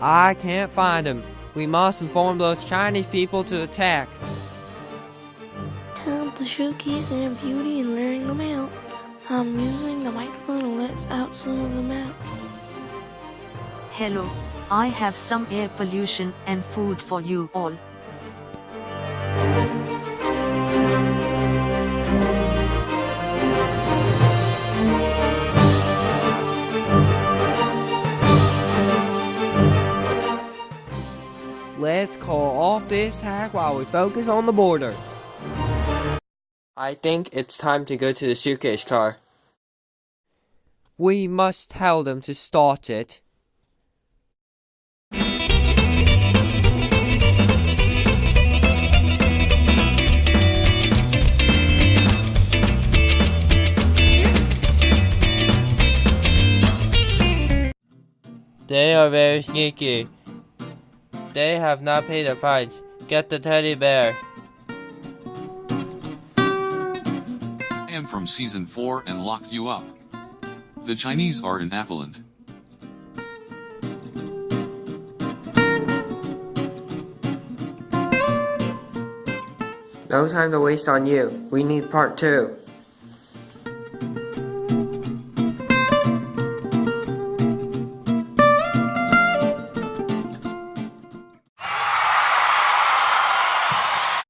I can't find him. We must inform those Chinese people to attack. Time to showcase their beauty and luring them out. I'm using the microphone to let out some of them out. Hello, I have some air pollution and food for you all. Let's call off this hack while we focus on the border. I think it's time to go to the suitcase car. We must tell them to start it. They are very sneaky. They have not paid the fines. Get the teddy bear. I am from season 4 and lock you up. The Chinese are in Appeland. No time to waste on you. We need part two.